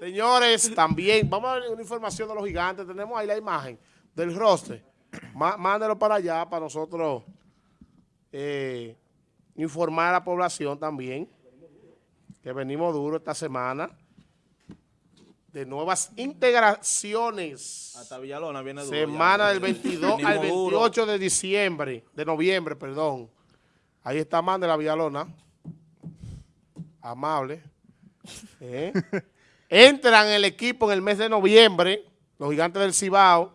Señores, también, vamos a ver una información de los gigantes. Tenemos ahí la imagen del roster. Má- Mándelo para allá para nosotros eh, informar a la población también que venimos duro esta semana de nuevas integraciones. Hasta Villalona viene duro. Semana ya. del 22 Venimos al duro. 28 de diciembre, de noviembre, perdón. Ahí está Man de la Villalona. Amable. ¿Eh? Entran el equipo en el mes de noviembre, los gigantes del Cibao.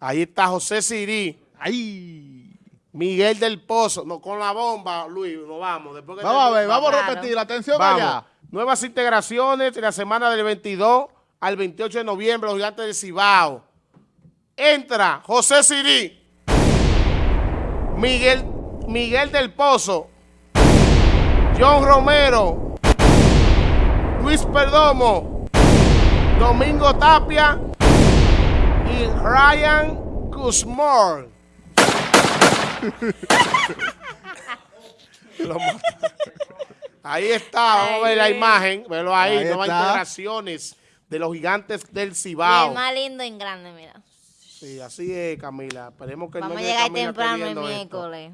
Ahí está José Sirí, ¡Ay! Miguel del Pozo. No, con la bomba, Luis, nos vamos. Después que Vamos a ver, vamos a repetir. Atención Vamos. allá. Nuevas integraciones en la semana del 22 al 28 de noviembre, los gigantes del Cibao. Entra José Sirí, Miguel, Miguel del Pozo, John Romero, Luis Perdomo, Domingo Tapia y Ryan maté. Ahí está, vamos a ver la imagen, velo ahí, Ahí nuevas está. integraciones de los gigantes del Cibao. el más lindo en grande, mira. Sí, así es, Camila. Esperemos que Vamos no a llegar temprano el miércoles.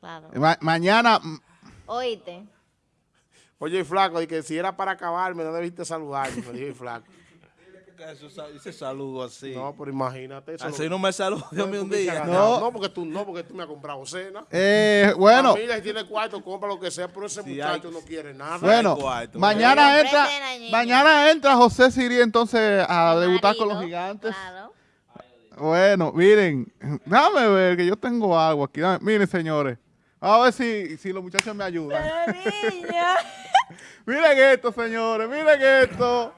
Claro. Ma- mañana, mm, Oíste. Oye, el flaco, y que si era para acabarme, no debiste saludarme, me dijo el flaco. Eso, ese saludo así. No, pero imagínate eso. así no me saluda no, un día. No. porque tú no, porque tú me has comprado cena. eh, bueno, si tiene cuarto, compra lo que sea, pero ese muchacho hay- no quiere nada. bueno, cuarto. mañana entra, mañana entra José Siri entonces a debutar con los gigantes. Claro. Bueno, miren, déjame ver que yo tengo agua aquí. Dame- miren, señores, vamos a ver si, si los muchachos me ayudan. Miren esto, señores, miren esto.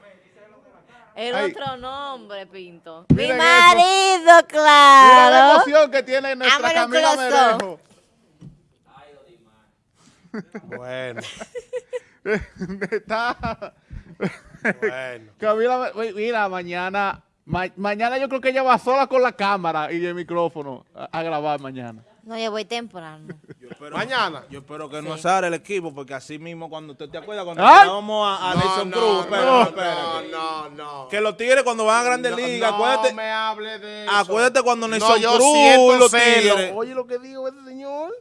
El Ay. otro nombre, Pinto. Miren Mi eso. marido, Miren la claro. emoción que tiene nuestra Camila. Merejo. Bueno, Está... bueno. Camila, me- mira, mañana, ma- mañana yo creo que ella va sola con la cámara y el micrófono a, a grabar mañana. No, yo voy temprano. Espero- Mañana. Yo espero que no azare el equipo, porque así mismo cuando usted te acuerda cuando tirábamos a, a No, Nelson no, Cruz, no, espérate, no, no, no. Que los tigres cuando van a Grandes No, Ligas, no acuérdate, me hable de eso. acuérdate cuando Nelson no, yo Cruz los tigres. Oye lo que dijo ese señor.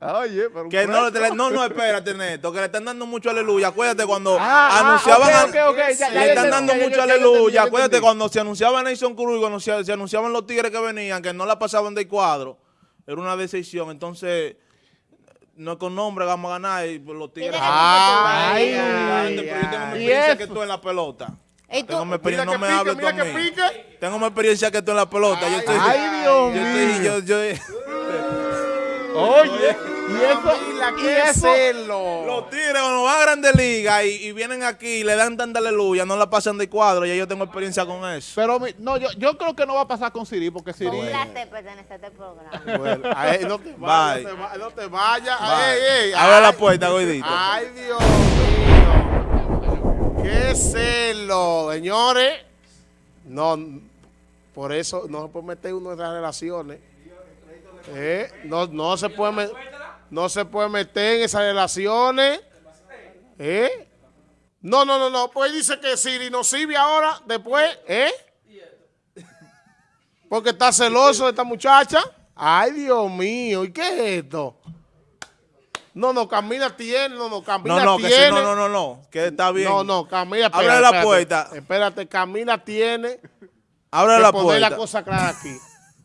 Oye, pero un Que no, le- no, no, espérate, Neto, que le están dando mucho aleluya. Acuérdate cuando Ah, ah, anunciaban ok, a- ok, ok, ya- ya le están dando ya- ya- mucho ya- ya entendí, aleluya. ya Acuérdate cuando se anunciaba Nelson Cruz y cuando se, se anunciaban los tigres que venían, que no la pasaban del cuadro. Era una decisión. Entonces, no es con nombre vamos a ganar y los tigres. Ay, ay, Pero yo tengo mi ay. ¿Y experiencia que tú en la pelota. Tengo mi experiencia, no que me hables tú a mí. Tengo mi experiencia que tú en la pelota. yo estoy, Ay, Dios yo mío. estoy, yo, yo- Oye, y eso, Camila, y qué eso, celo. Los tigres cuando van a Grandes Ligas y, y vienen aquí y le dan tanta aleluya, no la pasan de cuadro, ya yo tengo experiencia con eso. pero mi- no, yo, yo creo que no va a pasar con Siri, porque Siri... Con un placer pertenecer a este programa. Bueno, ay, no te vayas, no te vayas. Ey, Abre la puerta, gordito. Ay, Dios mío. Qué celo, señores. No, por eso no se puede meter uno en esas relaciones. Eh, no, no se puede me- no se puede meter en esas relaciones. ¿Eh? No, no, no, no. Pues dice que Siri no sirve ahora, después, ¿eh? Porque está celoso de esta muchacha. Ay, Dios mío, ¿y qué es esto? No, no, Camila tiene, no, no, Camila No, no, que tiene. si, no, no, no, no, que está bien. No, no, Camila, espérate, la espérate. puerta. Espérate, Camila tiene Abre la poner puerta. la cosa clara aquí.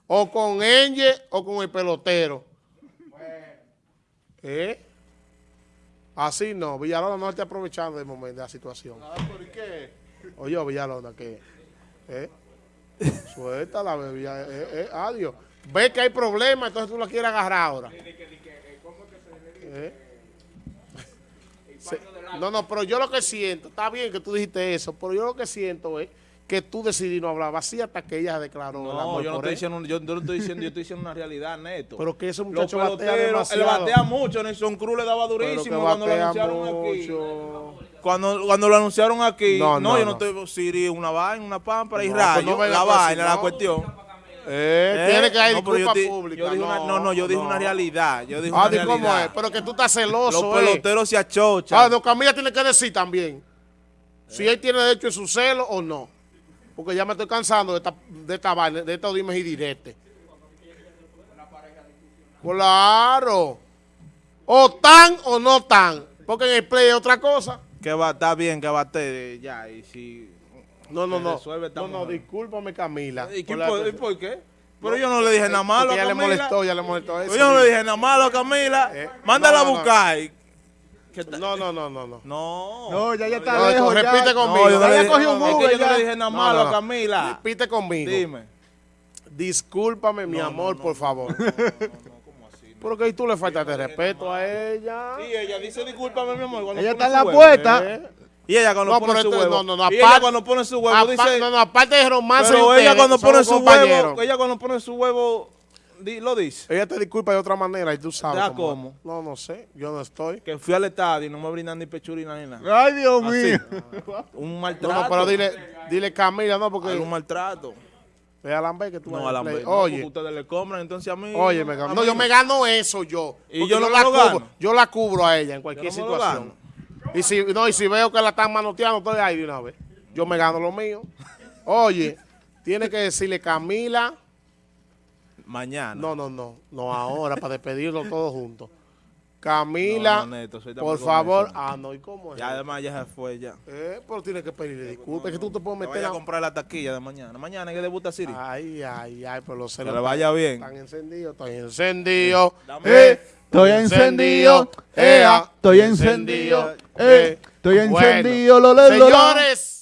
O con Enge o con el pelotero. ¿Eh? Así no, Villalona no está aprovechando del momento de la situación. ¿Por qué? Oye, Villalona, que... ¿Eh? Suéltala, bebé. ya, Eh, eh, adiós. Ve que hay problemas, entonces tú la quieres agarrar ahora. ¿Eh? No, no, pero yo lo que siento, está bien que tú dijiste eso, pero yo lo que siento es que tú decidí no hablar así hasta que ella declaró el No, amor yo no por estoy él. diciendo, yo, yo estoy diciendo, yo estoy diciendo una realidad, neto. Pero que ese Los muchacho batea peloteros, él demasiado. batea mucho, Nelson Cruz le daba durísimo cuando lo anunciaron aquí. Cuando, cuando lo anunciaron aquí, No, no, no, yo no estoy, Siri, una vaina, una pámpara y rayo, pues la vaina, la cuestión. Eh, ¿Eh? Tiene que haber No, pero yo pública. yo dije una- no, no, yo dije una realidad, yo dije Ah, una cómo realidad. es, pero que tú estás celoso, Los eh. peloteros se achochan. Ah, no, Camila tiene que decir también. Si él tiene derecho a su celo o no. Porque ya me estoy cansando de esta, de esta vaina, de estos dimes y diretes. Claro. O tan o no tan. Porque en el play es otra cosa. Que va, está bien que bate ya. Y si. No, no, no. resuelve No, no, discúlpame, Camila. ¿Y, por la- por, y por qué? Pero yo no le dije nada malo a Porque ya le Camila. molestó, ya le molestó eso. Yo no le dije nada malo a Camila. Eh, Mándala no, a buscar. No, no, no, no, no. No. No, ya, ya está No, lejos. ya. repite No, conmigo. yo no Ya le ya dije, cogió un es que yo no le dije nada No, malo no, a no. Camila. Repite conmigo. Dime. Discúlpame, mi amor, no, por no, favor. ¿Cómo así? Porque ahí tú le faltas de respeto a ella. Sí, ella dice discúlpame, mi amor. cuando Ella está en la puerta. ¿Eh? Y ella cuando No, pone pero su esto- huevo. no, no, no, y ella aparte- cuando pone su huevo dice. no, no, aparte de romance pero ella cuando pone su huevo, ella cuando pone su huevo, di- lo dice. Ella te disculpa de otra manera y tú sabes. ¿Ya cómo? No, no sé. Yo no estoy. Que fui al estadio y no me brindan ni pechurina ni nada. Ay, Dios Así. mío. Un No, maltrato. no, pero dile, dile Camila, no, porque Algún maltrato. ve a Lambert que tú No, a la play. vez. No, porque Oye, ustedes le compran entonces a mí. oye, me No, yo me gano eso yo. Y yo no la cubro. Yo la cubro a ella en cualquier Yo no situación. Y si, no, y si veo que la están manoteando, estoy ahí de una vez. Yo me gano lo mío. Oye, tiene que decirle Camila. Mañana. No, no, no. No ahora, para despedirlo todos juntos. Camila, No, no, Neto, por favor. eso. Ah, no, ¿y cómo es? Ya además ya se fue ya. Eh, pero tienes que pedirle disculpas. Es que tú te puedes Me meter a comprar la taquilla de mañana. Mañana que debuta Siri. Ay, ay, ay, pero los que celos le vaya bien. están encendidos. Estoy encendido. Dame. Eh, estoy encendido. Ea, estoy encendido. Eh, estoy encendido. Lo, lo, lo, lo. Señores,